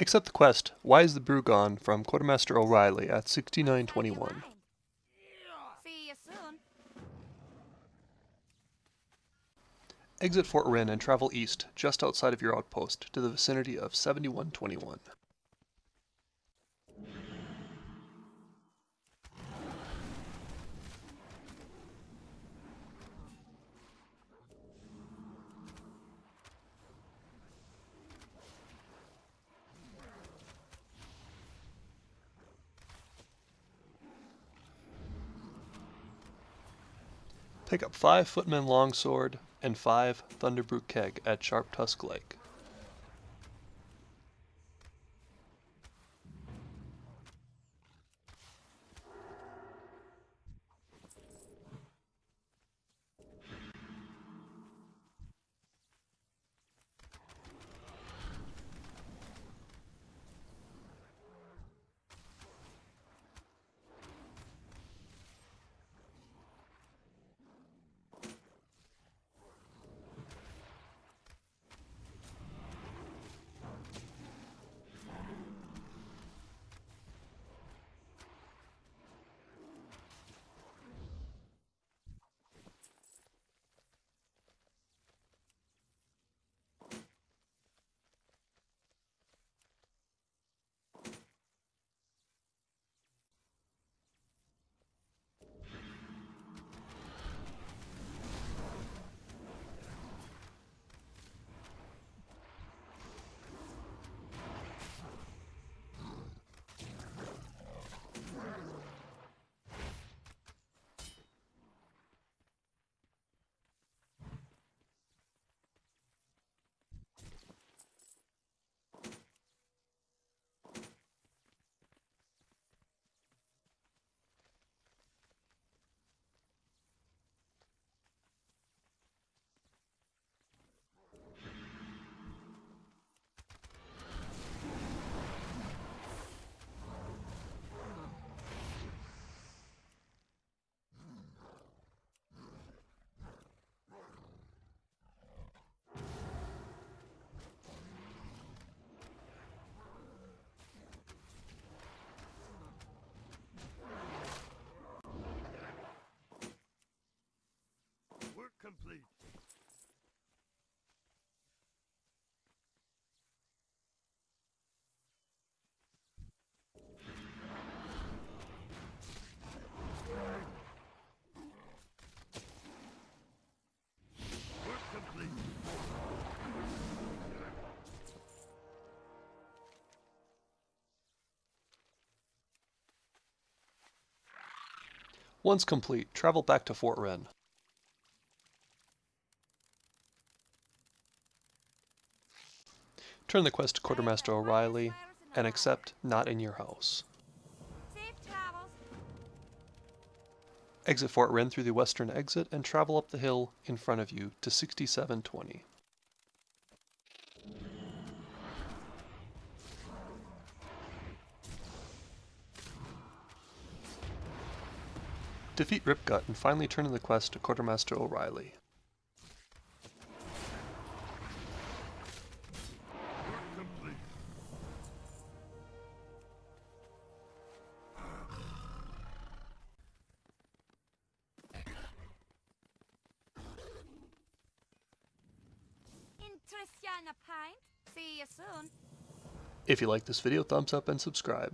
Accept the quest, Why is the Brew Gone from Quartermaster O'Reilly at 6921. See you soon. Exit Fort Wrynn and travel east, just outside of your outpost, to the vicinity of 7121. Pick up 5 Footman Longsword and 5 Thunderbrew Keg at Sharp Tusk Lake. Work complete. Once complete, travel back to Fort Wrynn. Turn the quest to Quartermaster O'Reilly and accept Not in Your House. Exit Fort Wrynn through the western exit and travel up the hill in front of you to 6720. Defeat Ripgut and finally turn in the quest to Quartermaster O'Reilly. Pint? See you soon. If you like this video, thumbs up and subscribe.